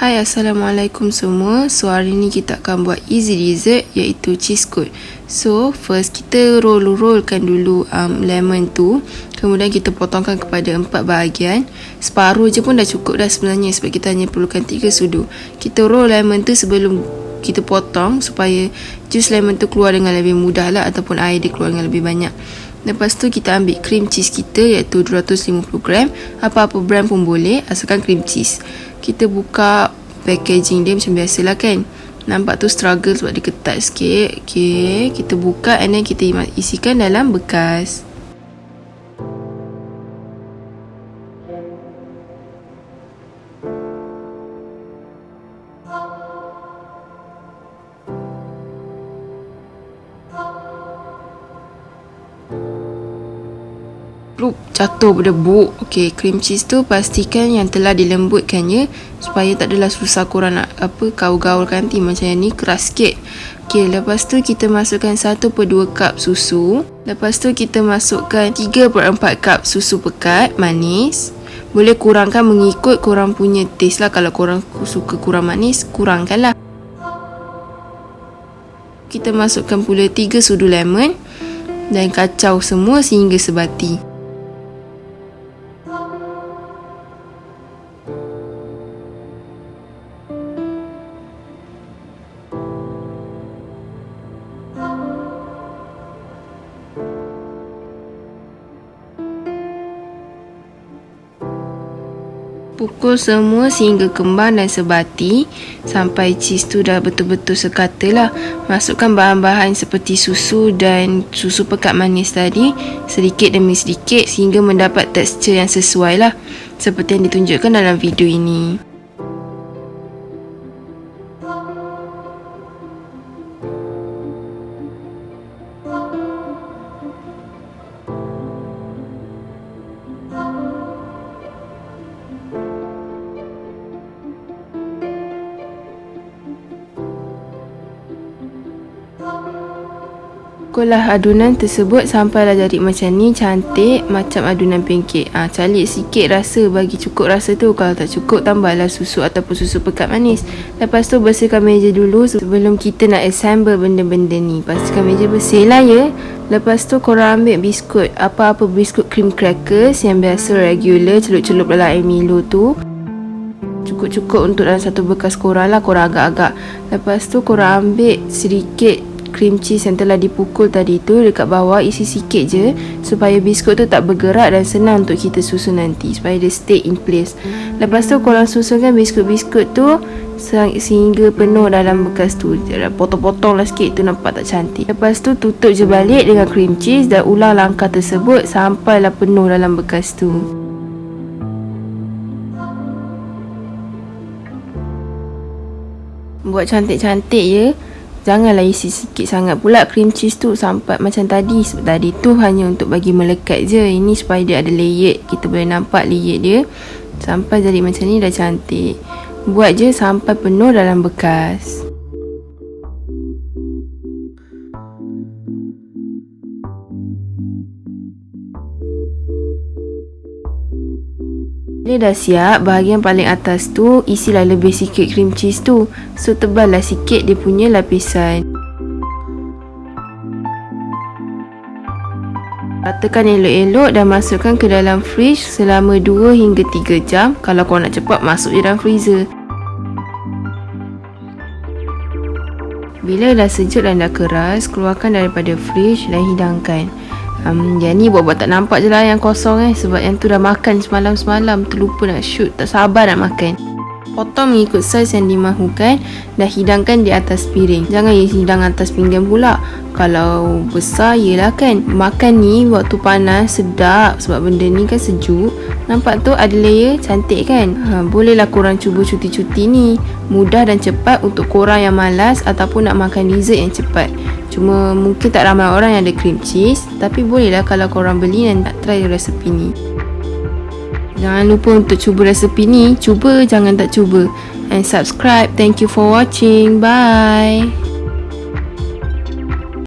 Hai Assalamualaikum semua. So hari ni kita akan buat easy dessert iaitu cheese coat So first kita roll-rollkan dulu um, lemon tu. Kemudian kita potongkan kepada empat bahagian. Separuh je pun dah cukup dah sebenarnya Sebab kita hanya perlukan tiga sudu. Kita roll lemon tu sebelum kita potong Supaya jus lemon tu keluar dengan lebih mudah lah Ataupun air dia keluar dengan lebih banyak Lepas tu kita ambil cream cheese kita iaitu 250 gram. Apa-apa brand pun boleh asalkan cream cheese. Kita buka packaging dia macam biasalah kan. Nampak tu struggle sebab dia ketat sikit. Okay, kita buka and then kita isikan dalam bekas plup jatuh berdebu. Okey, cream cheese tu pastikan yang telah dilembutkannya supaya tak adalah susah korang nak apa gaul-gaulkan nanti macam yang ni keras sikit. Okey, lepas tu kita masukkan 1/2 cup susu. Lepas tu kita masukkan 3/4 cup susu pekat manis. Boleh kurangkan mengikut korang punya taste lah kalau korang suka kurang manis, kurangkanlah. Kita masukkan pula 3 sudu lemon dan kacau semua sehingga sebati. Pukul semua sehingga kembang dan sebati sampai cheese tu dah betul-betul sekata lah. Masukkan bahan-bahan seperti susu dan susu pekat manis tadi sedikit demi sedikit sehingga mendapat tekstur yang sesuai lah. Seperti yang ditunjukkan dalam video ini. Pukullah adunan tersebut sampailah jadi macam ni cantik macam adunan pancake. Ah ha, calik sikit rasa bagi cukup rasa tu. Kalau tak cukup tambahlah susu ataupun susu pekat manis. Lepas tu bersihkan meja dulu sebelum kita nak assemble benda-benda ni. Pastikan meja bersih lah ya. Lepas tu korang ambil biskut. Apa-apa biskut cream crackers yang biasa regular celup-celup dalam air Milo tu. Cukup-cukup untuk dalam satu bekas korang lah korang agak-agak. Lepas tu korang ambil sedikit cream cheese yang telah dipukul tadi tu dekat bawah isi sikit je supaya biskut tu tak bergerak dan senang untuk kita susun nanti supaya dia stay in place. Lepas tu korang susunkan biskut-biskut tu sehingga penuh dalam bekas tu. Potong-potong lah sikit tu nampak tak cantik. Lepas tu tutup je balik dengan cream cheese dan ulang langkah tersebut sampailah penuh dalam bekas tu. Buat cantik-cantik je Janganlah isi sikit sangat pula cream cheese tu sampai macam tadi. Sebab tadi tu hanya untuk bagi melekat je. Ini supaya dia ada layer. Kita boleh nampak layer dia. Sampai jadi macam ni dah cantik. Buat je sampai penuh dalam bekas Dia dah siap, bahagian paling atas tu isilah lebih sikit cream cheese tu. So teballah sikit dia punya lapisan. Ratakan elok-elok dan masukkan ke dalam fridge selama 2 hingga 3 jam. Kalau kau nak cepat, masuk dalam freezer. Bila dah sejuk dan dah keras, keluarkan daripada fridge dan hidangkan. Um, yang ni buat-buat tak nampak je lah yang kosong eh. Sebab yang tu dah makan semalam-semalam. Terlupa nak shoot Tak sabar nak makan. Potong mengikut saiz yang dimahukan Dan hidangkan di atas piring. Jangan hidang atas pinggan pula. Kalau besar yelah kan? Makan ni waktu panas sedap. Sebab benda ni kan sejuk. Nampak tu ada layer cantik kan? Ha, Bolehlah korang cuba cuti-cuti ni. Mudah dan cepat untuk korang yang malas Ataupun nak makan dessert yang cepat Cuma mungkin tak ramai orang yang ada cream cheese Tapi bolehlah kalau korang beli dan nak try resepi ni. Jangan lupa untuk cuba resepi ni. Cuba jangan tak cuba. And subscribe. Thank you for watching. Bye